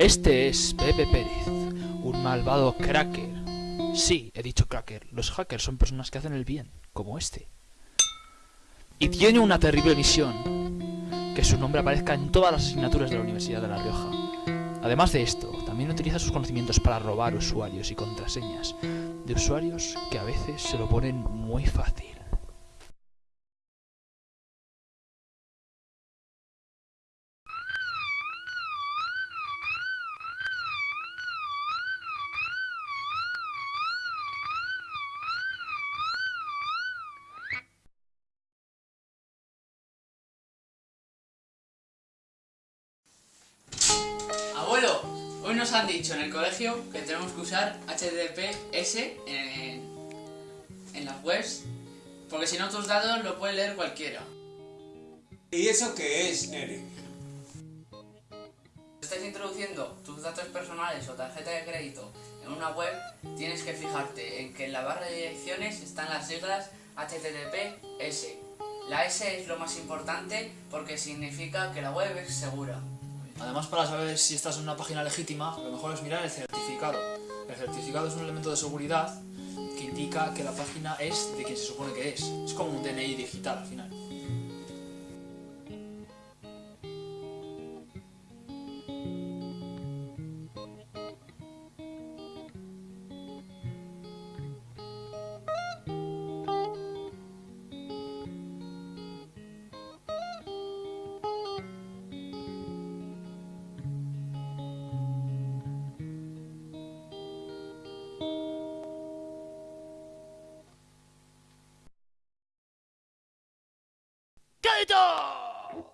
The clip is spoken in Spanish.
Este es Pepe Pérez, un malvado cracker. Sí, he dicho cracker. Los hackers son personas que hacen el bien, como este. Y tiene una terrible misión. Que su nombre aparezca en todas las asignaturas de la Universidad de La Rioja. Además de esto, también utiliza sus conocimientos para robar usuarios y contraseñas de usuarios que a veces se lo ponen muy fácil. Hoy nos han dicho en el colegio que tenemos que usar HTTPS en, en las webs, porque si no tus datos lo puede leer cualquiera. ¿Y eso qué es, Neri? Si estás introduciendo tus datos personales o tarjeta de crédito en una web, tienes que fijarte en que en la barra de direcciones están las siglas HTTPS. La S es lo más importante porque significa que la web es segura. Además, para saber si estás en una página legítima, lo mejor es mirar el certificado. El certificado es un elemento de seguridad que indica que la página es de quien se supone que es. Es como un DNI digital al final. ガウトあ